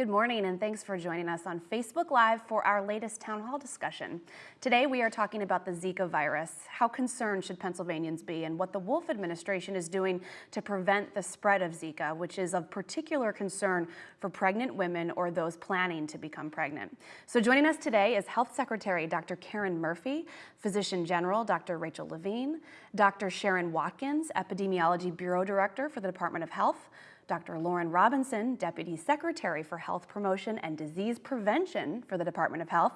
Good morning and thanks for joining us on Facebook Live for our latest town hall discussion. Today we are talking about the Zika virus. How concerned should Pennsylvanians be and what the Wolf administration is doing to prevent the spread of Zika, which is of particular concern for pregnant women or those planning to become pregnant. So joining us today is Health Secretary Dr. Karen Murphy, Physician General Dr. Rachel Levine, Dr. Sharon Watkins, Epidemiology Bureau Director for the Department of Health, Dr. Lauren Robinson, Deputy Secretary for Health Promotion and Disease Prevention for the Department of Health,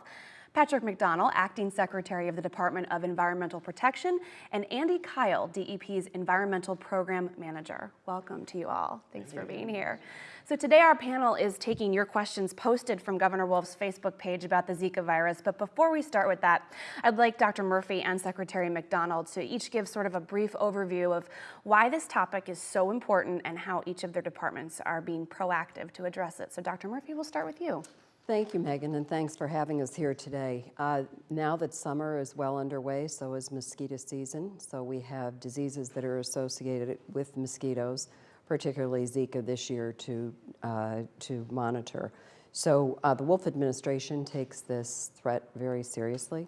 Patrick McDonnell, Acting Secretary of the Department of Environmental Protection, and Andy Kyle, DEP's Environmental Program Manager. Welcome to you all. Thanks Thank for you. being here. So today our panel is taking your questions posted from Governor Wolf's Facebook page about the Zika virus. But before we start with that, I'd like Dr. Murphy and Secretary McDonnell to each give sort of a brief overview of why this topic is so important and how each of their departments are being proactive to address it. So Dr. Murphy, we'll start with you. Thank you, Megan, and thanks for having us here today. Uh, now that summer is well underway, so is mosquito season. So we have diseases that are associated with mosquitoes particularly Zika this year, to, uh, to monitor. So uh, the Wolf administration takes this threat very seriously.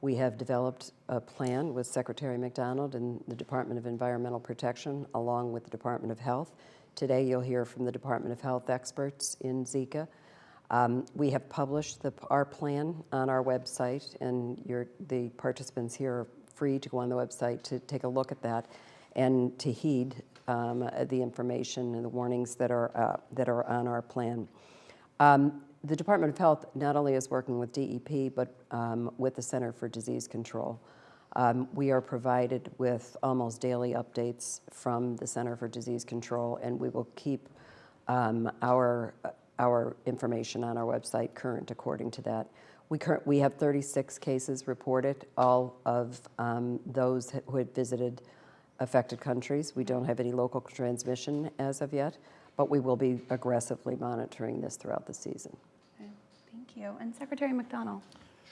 We have developed a plan with Secretary McDonnell and the Department of Environmental Protection along with the Department of Health. Today you'll hear from the Department of Health experts in Zika. Um, we have published the, our plan on our website and the participants here are free to go on the website to take a look at that and to heed um, the information and the warnings that are, uh, that are on our plan. Um, the Department of Health not only is working with DEP, but um, with the Center for Disease Control. Um, we are provided with almost daily updates from the Center for Disease Control, and we will keep um, our, our information on our website current according to that. We, current, we have 36 cases reported, all of um, those who had visited affected countries. We don't have any local transmission as of yet, but we will be aggressively monitoring this throughout the season. Okay, thank you. And Secretary McDonnell.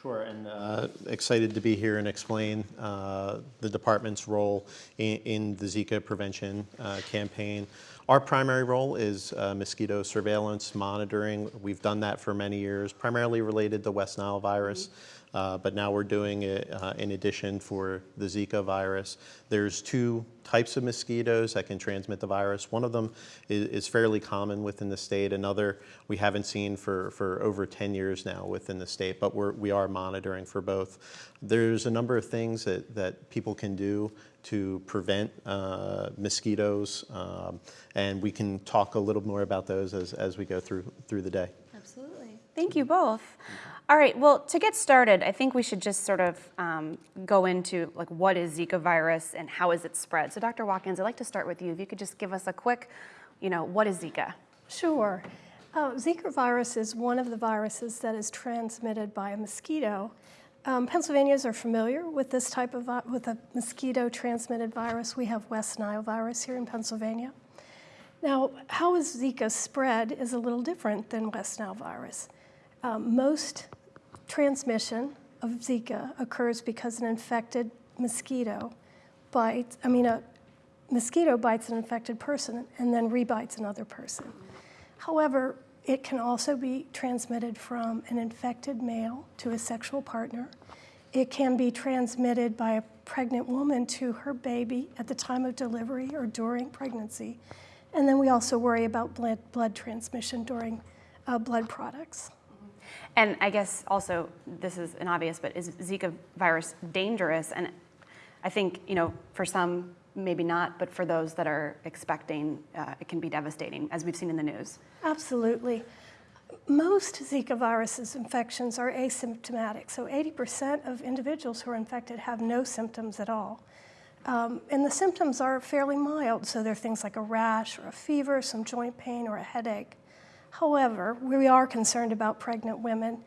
Sure, and uh, excited to be here and explain uh, the department's role in, in the Zika prevention uh, campaign. Our primary role is uh, mosquito surveillance monitoring. We've done that for many years, primarily related to West Nile virus. Mm -hmm. Uh, but now we're doing it uh, in addition for the Zika virus. There's two types of mosquitoes that can transmit the virus. One of them is, is, fairly common within the state. Another we haven't seen for, for over 10 years now within the state, but we're, we are monitoring for both. There's a number of things that, that people can do to prevent uh, mosquitoes, um, and we can talk a little more about those as, as we go through, through the day. Absolutely. Thank you both. All right, well, to get started, I think we should just sort of um, go into like what is Zika virus and how is it spread. So Dr. Watkins, I'd like to start with you. If you could just give us a quick, you know, what is Zika? Sure. Uh, Zika virus is one of the viruses that is transmitted by a mosquito. Um, Pennsylvanians are familiar with this type of, with a mosquito transmitted virus. We have West Nile virus here in Pennsylvania. Now, how is Zika spread is a little different than West Nile virus. Um, most transmission of Zika occurs because an infected mosquito bites, I mean, a mosquito bites an infected person and then rebites another person. However, it can also be transmitted from an infected male to a sexual partner. It can be transmitted by a pregnant woman to her baby at the time of delivery or during pregnancy. And then we also worry about blood, blood transmission during uh, blood products. And I guess also, this is an obvious, but is Zika virus dangerous? And I think, you know, for some, maybe not, but for those that are expecting, uh, it can be devastating, as we've seen in the news. Absolutely. Most Zika viruses infections are asymptomatic. So 80% of individuals who are infected have no symptoms at all. Um, and the symptoms are fairly mild. So they're things like a rash or a fever, some joint pain or a headache. However, we are concerned about pregnant women,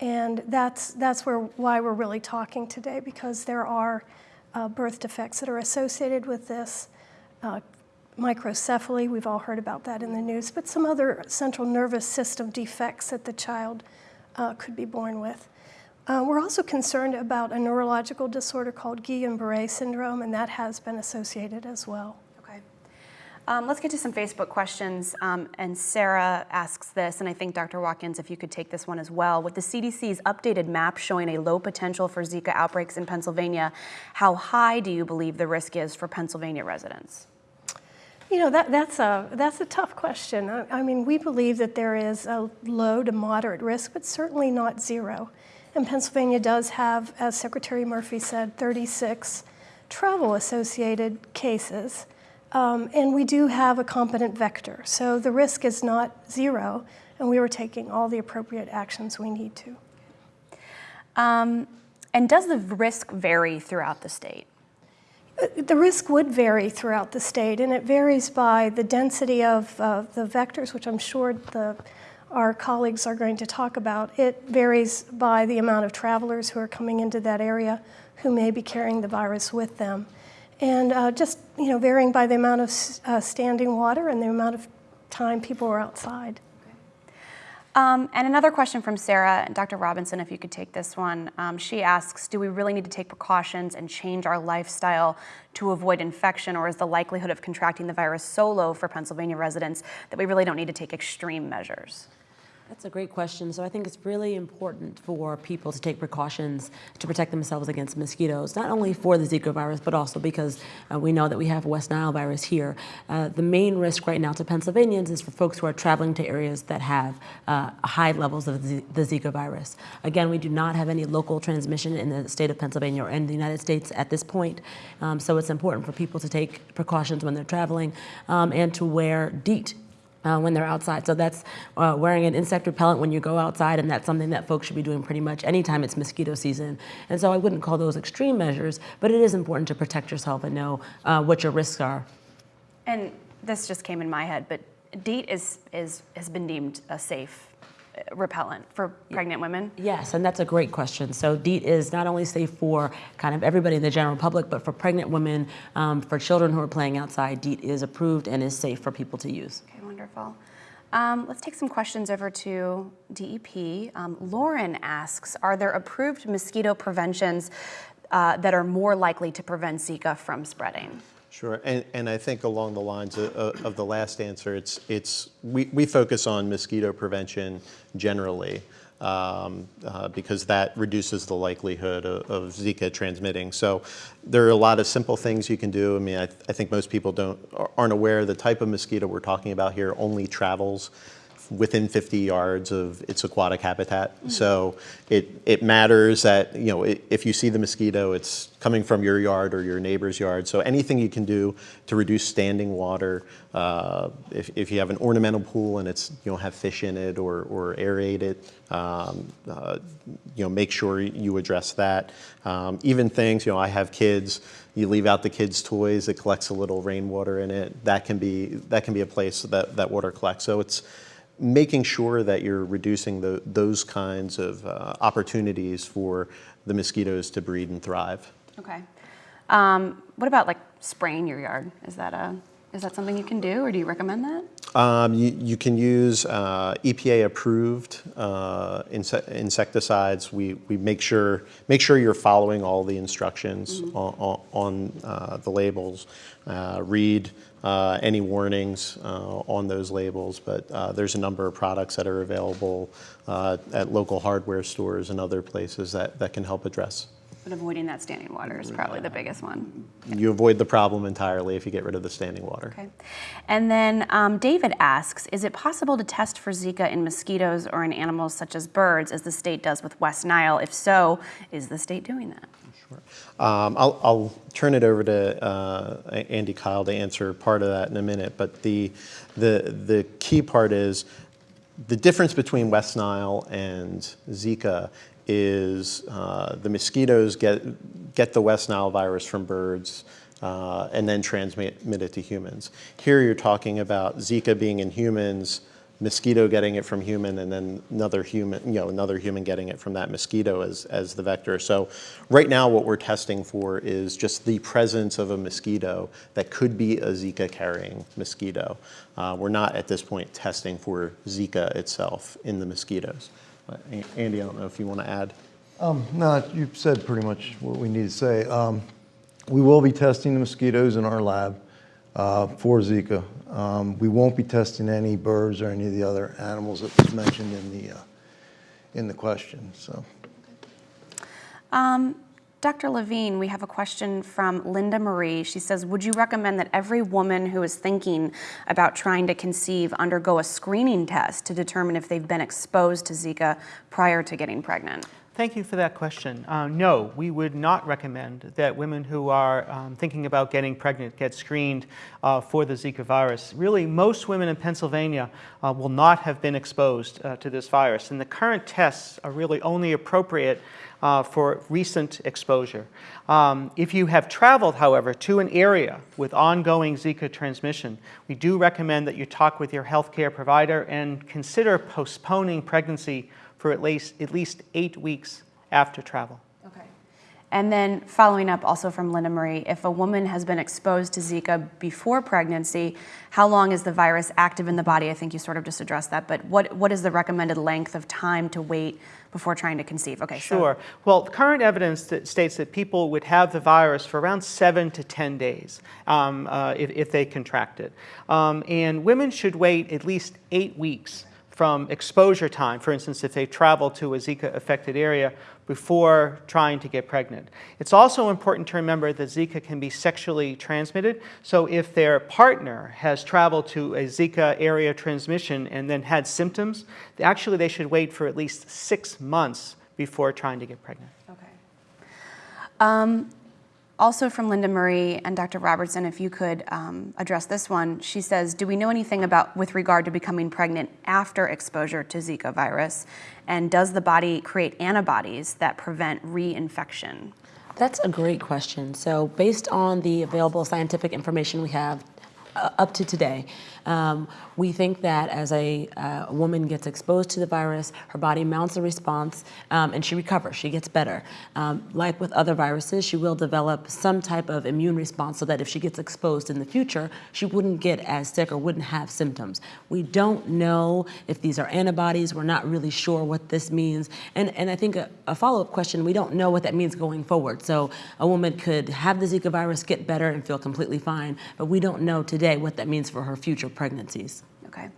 and that's, that's where, why we're really talking today, because there are uh, birth defects that are associated with this. Uh, microcephaly, we've all heard about that in the news, but some other central nervous system defects that the child uh, could be born with. Uh, we're also concerned about a neurological disorder called Guillain-Barré syndrome, and that has been associated as well. Um, let's get to some Facebook questions. Um, and Sarah asks this, and I think Dr. Watkins, if you could take this one as well. With the CDC's updated map showing a low potential for Zika outbreaks in Pennsylvania, how high do you believe the risk is for Pennsylvania residents? You know, that, that's, a, that's a tough question. I, I mean, we believe that there is a low to moderate risk, but certainly not zero. And Pennsylvania does have, as Secretary Murphy said, 36 travel associated cases. Um, and we do have a competent vector. So the risk is not zero, and we are taking all the appropriate actions we need to. Um, and does the risk vary throughout the state? The risk would vary throughout the state, and it varies by the density of uh, the vectors, which I'm sure the, our colleagues are going to talk about. It varies by the amount of travelers who are coming into that area who may be carrying the virus with them. And uh, just, you know, varying by the amount of uh, standing water and the amount of time people are outside. Um, and another question from Sarah, and Dr. Robinson, if you could take this one. Um, she asks, do we really need to take precautions and change our lifestyle to avoid infection, or is the likelihood of contracting the virus so low for Pennsylvania residents that we really don't need to take extreme measures? That's a great question. So I think it's really important for people to take precautions to protect themselves against mosquitoes, not only for the Zika virus, but also because uh, we know that we have West Nile virus here. Uh, the main risk right now to Pennsylvanians is for folks who are traveling to areas that have uh, high levels of the Zika virus. Again, we do not have any local transmission in the state of Pennsylvania or in the United States at this point. Um, so it's important for people to take precautions when they're traveling um, and to wear DEET uh, when they're outside. So that's uh, wearing an insect repellent when you go outside, and that's something that folks should be doing pretty much anytime it's mosquito season. And so I wouldn't call those extreme measures, but it is important to protect yourself and know uh, what your risks are. And this just came in my head, but DEET is, is, has been deemed a safe uh, repellent for pregnant women. Yes, and that's a great question. So DEET is not only safe for kind of everybody in the general public, but for pregnant women, um, for children who are playing outside, DEET is approved and is safe for people to use. Wonderful. Um, let's take some questions over to DEP. Um, Lauren asks, are there approved mosquito preventions uh, that are more likely to prevent Zika from spreading? Sure, and, and I think along the lines of, of the last answer, it's, it's, we, we focus on mosquito prevention generally um, uh, because that reduces the likelihood of, of Zika transmitting. So there are a lot of simple things you can do. I mean, I, I think most people don't, aren't aware the type of mosquito we're talking about here only travels within 50 yards of its aquatic habitat. So it, it matters that, you know, i if you see the mosquito, it's coming from your yard or your neighbor's yard. So anything you can do to reduce standing water, uh, if, if you have an ornamental pool and it's, you don't have fish in it or, or aerate it, um, uh, you know, make sure you address that. Um, even things, you know, I have kids, you leave out the kids' toys, it collects a little rainwater in it. That can be, that can be a place that, that water collects. So it's, making sure that you're reducing the, those kinds of uh, opportunities for the mosquitoes to breed and thrive. Okay. Um, what about like spraying your yard? Is that a is that something you can do, or do you recommend that? Um, you, you can use uh, EPA-approved uh, inse insecticides. We, we make sure make sure you're following all the instructions Mm-hmm. on, on uh, the labels. Uh, read uh, any warnings uh, on those labels. But uh, there's a number of products that are available uh, at local hardware stores and other places that, that can help address. But avoiding that standing water is probably the biggest one. You avoid the problem entirely if you get rid of the standing water. Okay. And then um, David asks, is it possible to test for Zika in mosquitoes or in animals such as birds, as the state does with West Nile? If so, is the state doing that? Um, I'll, I'll turn it over to uh, Andy Kyle to answer part of that in a minute, but the, the, the key part is the difference between West Nile and Zika is uh, the mosquitoes get, get the West Nile virus from birds uh, and then transmit it to humans. Here you're talking about Zika being in humans, mosquito getting it from human and then another human, you know, another human getting it from that mosquito as, as the vector. So right now what we're testing for is just the presence of a mosquito that could be a Zika carrying mosquito. Uh, we're not at this point testing for Zika itself in the mosquitoes. But Andy, I don't know if you want to add. Um, no, you've said pretty much what we need to say. Um, we will be testing the mosquitoes in our lab. uh, for Zika. Um, We won't be testing any birds or any of the other animals that was mentioned in the, uh, in the question, so. Um, Dr. Levine, we have a question from Linda Marie. She says, would you recommend that every woman who is thinking about trying to conceive undergo a screening test to determine if they've been exposed to Zika prior to getting pregnant? Thank you for that question. Uh, no, we would not recommend that women who are um, thinking about getting pregnant get screened uh, for the Zika virus. Really, most women in Pennsylvania uh, will not have been exposed uh, to this virus, and the current tests are really only appropriate uh, for recent exposure. Um, if you have traveled, however, to an area with ongoing Zika transmission, we do recommend that you talk with your healthcare provider and consider postponing pregnancy for at least, at least eight weeks after travel. Okay. And then following up also from Linda Marie, if a woman has been exposed to Zika before pregnancy, how long is the virus active in the body? I think you sort of just addressed that, but what, what is the recommended length of time to wait before trying to conceive? Okay, so- Sure. Well, current evidence that states that people would have the virus for around seven to 10 days um, uh, if, if they contract it. Um, and women should wait at least eight weeks from exposure time, for instance, if they travel to a Zika affected area before trying to get pregnant. It's also important to remember that Zika can be sexually transmitted. So if their partner has traveled to a Zika area transmission and then had symptoms, actually they should wait for at least six months before trying to get pregnant. Okay. Um, also from Linda Marie and Dr. Robertson, if you could um, address this one. She says, do we know anything about with regard to becoming pregnant after exposure to Zika virus? And does the body create antibodies that prevent reinfection? That's a great question. So based on the available scientific information we have uh, up to today, um, we think that as a uh, woman gets exposed to the virus, her body mounts a response um, and she recovers, she gets better. Um, like with other viruses, she will develop some type of immune response so that if she gets exposed in the future, she wouldn't get as sick or wouldn't have symptoms. We don't know if these are antibodies, we're not really sure what this means. And, and I think a, a follow-up question, we don't know what that means going forward. So a woman could have the Zika virus, get better and feel completely fine, but we don't know today what that means for her future pregnancies. Okay.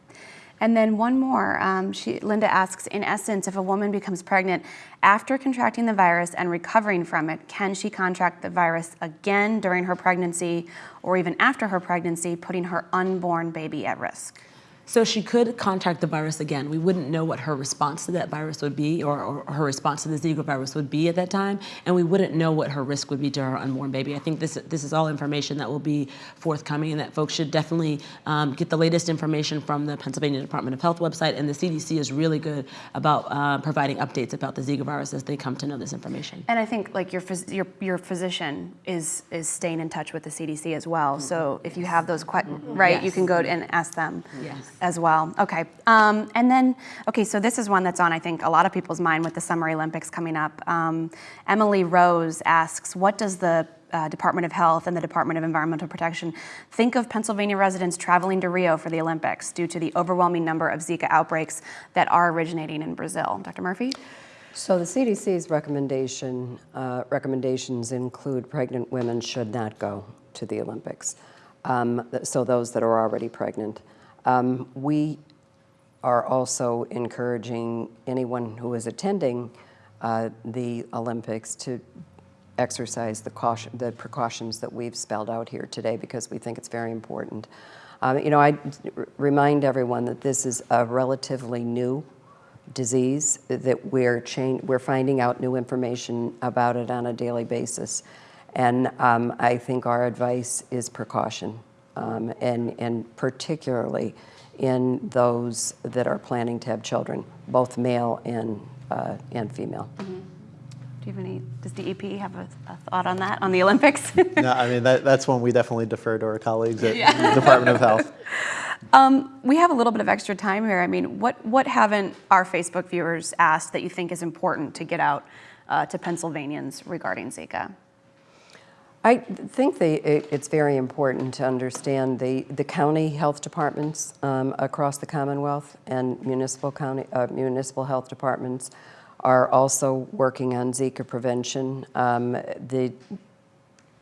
And then one more. Um, she, Linda asks, in essence, if a woman becomes pregnant after contracting the virus and recovering from it, can she contract the virus again during her pregnancy or even after her pregnancy, putting her unborn baby at risk? So she could contract the virus again. We wouldn't know what her response to that virus would be or, or, her response to the Zika virus would be at that time, and we wouldn't know what her risk would be to her unborn baby. I think this, this is all information that will be forthcoming and that folks should definitely um, get the latest information from the Pennsylvania Department of Health website, and the CDC is really good about uh, providing updates about the Zika virus as they come to know this information. And I think like your, phys- your, your physician is, is staying in touch with the CDC as well. So if you have those questions, right, you can go and ask them Yes. As well. Okay. Um, and then, okay, so this is one that's on, I think, a lot of people's mind with the Summer Olympics coming up. Um, Emily Rose asks, what does the uh, Department of Health and the Department of Environmental Protection think of Pennsylvania residents traveling to Rio for the Olympics due to the overwhelming number of Zika outbreaks that are originating in Brazil? Dr. Murphy? So the CDC's recommendation, uh, recommendations include pregnant women should not go to the Olympics. Um, so those that are already pregnant. Um, we are also encouraging anyone who is attending uh, the Olympics to exercise the caution, the precautions that we've spelled out here today because we think it's very important. Um, you know, I remind everyone that this is a relatively new disease that we're we're finding out new information about it on a daily basis, and um, I think our advice is precaution, um, and and particularly in those that are planning to have children, both male and uh, and female. Do you have any, does DEP have a, a thought on that, on the Olympics? No, I mean, that, that's one we definitely defer to our colleagues at the Department of Health. Um, we have a little bit of extra time here. I mean, what, what haven't our Facebook viewers asked that you think is important to get out uh, to Pennsylvanians regarding Zika? I think they, it, it's very important to understand the, the county health departments um, across the Commonwealth and municipal county uh, municipal health departments are also working on Zika prevention. Um, the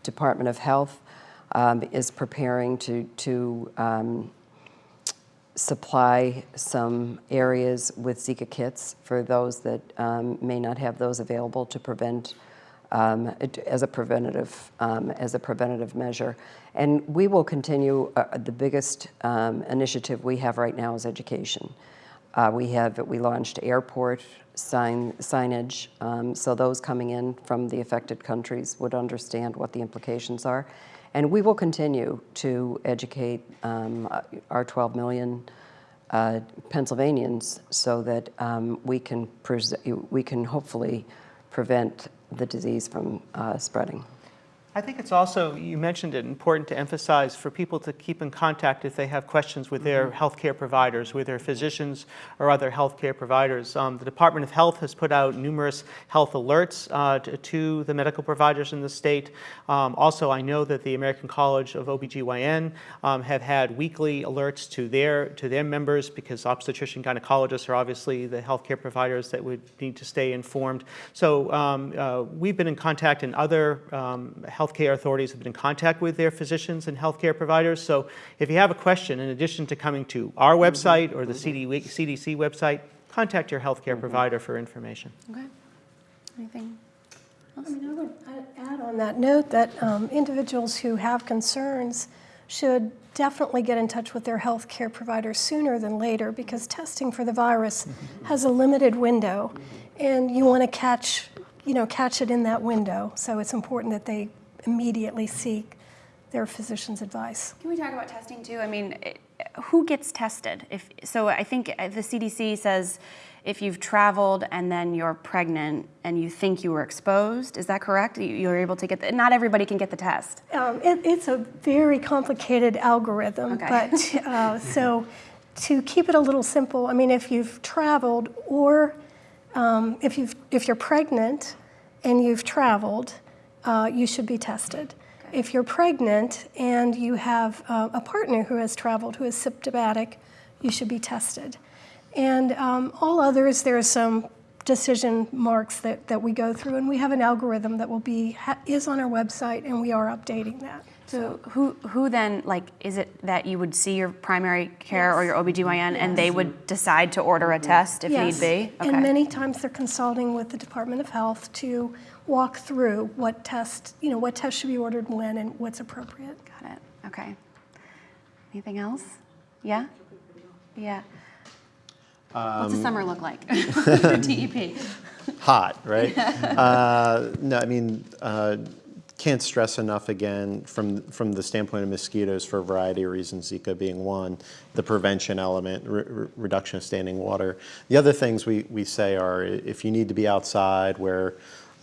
Department of Health um, is preparing to, to um, supply some areas with Zika kits for those that um, may not have those available to prevent um, as a preventative um, as a preventative measure. And we will continue. Uh, the biggest um, initiative we have right now is education. Uh, we have we launched airport sign signage, um, so those coming in from the affected countries would understand what the implications are. And we will continue to educate um, our 12 million uh, Pennsylvanians so that um, we can we can hopefully prevent the disease from uh, spreading. I think it's also, you mentioned it, important to emphasize for people to keep in contact if they have questions with their healthcare providers, with their physicians or other healthcare providers. Um, the Department of Health has put out numerous health alerts uh, to, to the medical providers in the state. Um, also, I know that the American College of OBGYN um, have had weekly alerts to their, to their members because obstetrician gynecologists are obviously the healthcare providers that would need to stay informed. So um, uh, we've been in contact and other um, healthcare authorities have been in contact with their physicians and healthcare providers. So if you have a question, in addition to coming to our mm-hmm. website or the mm-hmm. CD, CDC website, contact your healthcare mm-hmm. provider for information. Okay. Anything? I mean, I would add- add on that note that um, individuals who have concerns should definitely get in touch with their health care provider sooner than later because testing for the virus has a limited window and you want to catch, you know, catch it in that window. So it's important that they immediately seek their physician's advice. Can we talk about testing too? I mean, who gets tested? If so, I think uh, the CDC says if you've traveled and then you're pregnant and you think you were exposed, is that correct? You- You're able to get the, not everybody can get the test. Um, it, it's a very complicated algorithm, Okay. but uh, so to keep it a little simple, I mean, if you've traveled or um, if you've if you're pregnant and you've traveled, uh, you should be tested. If you're pregnant and you have uh, a partner who has traveled who is symptomatic, you should be tested. And um, all others, there are some decision marks that, that we go through, and we have an algorithm that will be ha- is on our website, and we are updating that. So who who then like is it that you would see your primary care or your OBGYN and they would decide to order a test if Yes. need be? And many times they're consulting with the Department of Health to walk through what test, you know, what test should be ordered when and what's appropriate. Got it. Okay. Anything else? Yeah? Yeah. What's the summer look like for DEP? hot, right? uh, no, I mean, uh, can't stress enough again from from the standpoint of mosquitoes for a variety of reasons, Zika being one, the prevention element, re- re- reduction of standing water. The other things we, we say are if you need to be outside where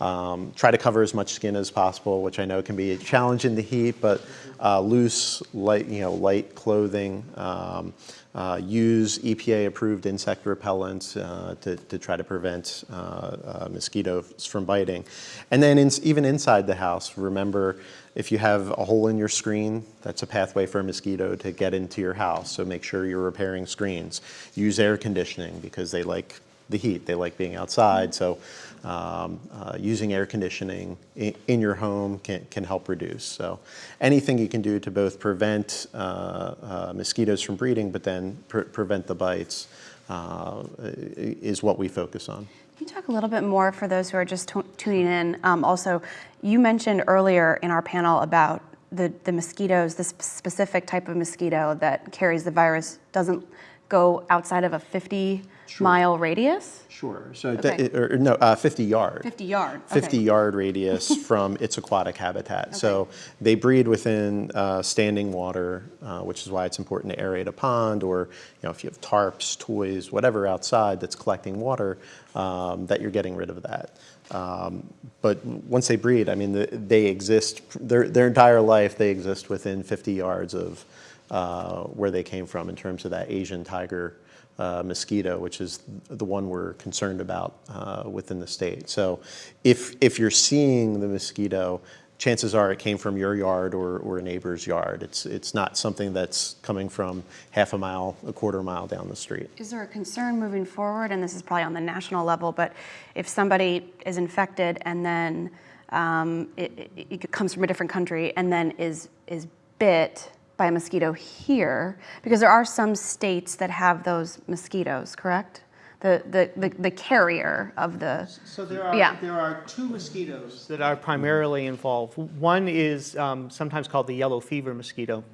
um, try to cover as much skin as possible, which I know can be a challenge in the heat, but uh, loose, light, you know, light clothing. Um, uh, use EPA-approved insect repellents uh, to, to try to prevent uh, uh, mosquitoes from biting. And then in, even inside the house, remember if you have a hole in your screen, that's a pathway for a mosquito to get into your house. So make sure you're repairing screens. Use air conditioning because they like the heat. They like being outside. So um, uh, using air conditioning in, in, your home can, can help reduce. So anything you can do to both prevent uh, uh, mosquitoes from breeding, but then pre prevent the bites uh, is what we focus on. Can you talk a little bit more for those who are just tuning in? Um, also, you mentioned earlier in our panel about the, the mosquitoes, this specific type of mosquito that carries the virus doesn't go outside of a 50 Sure. mile radius? Sure. So, Okay. or, no, uh, 50 yard. 50 yard. 50 yard radius from its aquatic habitat. So they breed within uh, standing water, uh, which is why it's important to aerate a pond or, you know, if you have tarps, toys, whatever outside that's collecting water, um, that you're getting rid of that. Um, but once they breed, I mean, the, they exist, their, their entire life, they exist within 50 yards of uh, where they came from in terms of that Asian tiger uh, mosquito, which is the one we're concerned about uh, within the state. So if, if you're seeing the mosquito, chances are it came from your yard or, or a neighbor's yard. It's, it's not something that's coming from half a mile, a quarter mile down the street. Is there a concern moving forward, and this is probably on the national level, but if somebody is infected and then um, it, it, it comes from a different country and then is is bit by a mosquito here? Because there are some states that have those mosquitoes, correct? The, the, the, the carrier of the, So there are, Yeah. there are two mosquitoes that are primarily involved. One is um, sometimes called the yellow fever mosquito.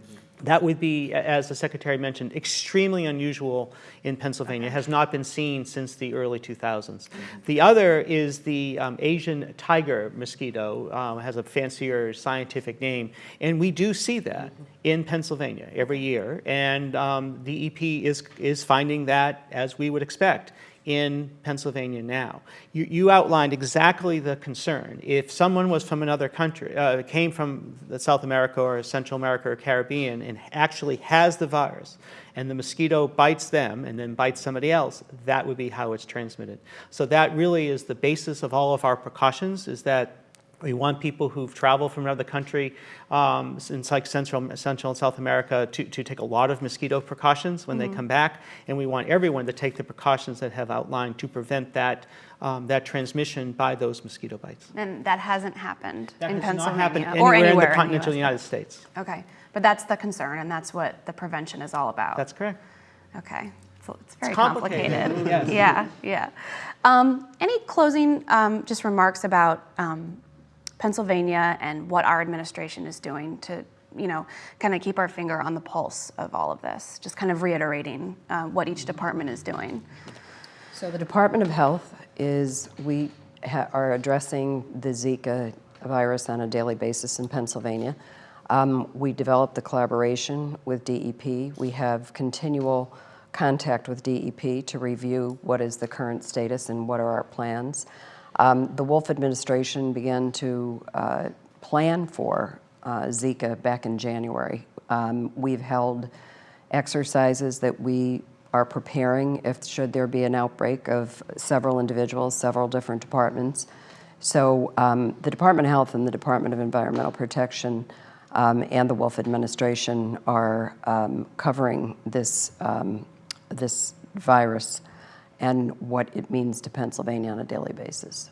That would be, as the secretary mentioned, extremely unusual in Pennsylvania, has not been seen since the early 2000s. The other is the um, Asian tiger mosquito, um, has a fancier scientific name, and we do see that in Pennsylvania every year. And um, the EP is, is finding that, as we would expect, in Pennsylvania now. You, you outlined exactly the concern. If someone was from another country, uh, came from South America or Central America or Caribbean and actually has the virus, and the mosquito bites them and then bites somebody else, that would be how it's transmitted. So that really is the basis of all of our precautions, is that we want people who've traveled from another country, um, in like Central, Central and South America, to, to take a lot of mosquito precautions when they come back. And we want everyone to take the precautions that have outlined to prevent that, um, that transmission by those mosquito bites. and that hasn't happened That in has not Pennsylvania happened or anywhere in the continental US. United States. Okay, but that's the concern and that's what the prevention is all about. That's correct. Okay, so it's very complicated, complicated. yes. Yeah, yeah. Um, Any closing um, just remarks about um, Pennsylvania and what our administration is doing to, you know, kind of keep our finger on the pulse of all of this? Just kind of reiterating uh, what each department is doing. So the Department of Health is, we are addressing the Zika virus on a daily basis in Pennsylvania. Um, We developed the collaboration with DEP. We have continual contact with DEP to review what is the current status and what are our plans. Um, The Wolf administration began to uh, plan for uh, Zika back in January. Um, We've held exercises that we are preparing if, should there be an outbreak of several individuals, several different departments. So um, the Department of Health and the Department of Environmental Protection um, and the Wolf Administration are um, covering this, um, this virus and what it means to Pennsylvania on a daily basis.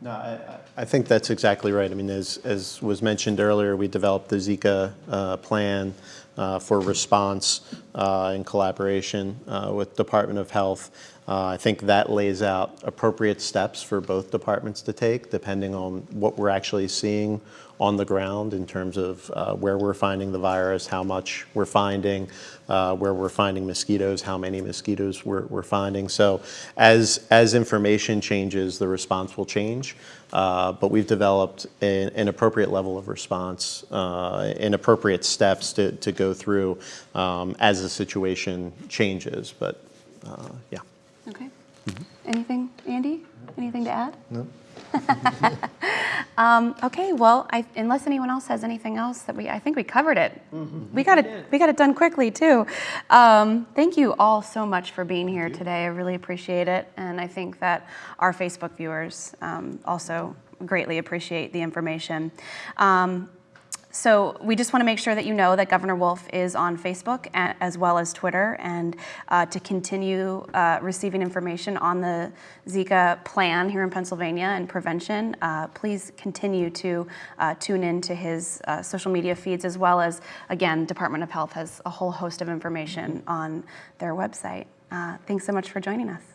No, I, I- think that's exactly right. I mean, as, as was mentioned earlier, we developed the Zika uh, plan uh, for response uh, in collaboration uh, with Department of Health. Uh, I think that lays out appropriate steps for both departments to take, depending on what we're actually seeing on the ground in terms of uh, where we're finding the virus, how much we're finding, uh, where we're finding mosquitoes, how many mosquitoes we're, we're finding. So as, as information changes, the response will change. Uh, but we've developed an, appropriate level of response and appropriate steps to, to go through um, as the situation changes. But uh, yeah. Okay. Mm-hmm. Anything, Andy? Anything to add? No. um, okay. Well, I, unless anyone else has anything else that we, I think we covered it. Mm-hmm. We got it. We got it done quickly too. Um, thank you all so much for being here today. I really appreciate it, and I think that our Facebook viewers um, also greatly appreciate the information. So we just want to make sure that you know that Governor Wolf is on Facebook as well as Twitter, and uh, to continue uh, receiving information on the Zika plan here in Pennsylvania and prevention, uh, please continue to uh, tune in to his uh, social media feeds as well as, again, Department of Health has a whole host of information on their website. Uh, Thanks so much for joining us.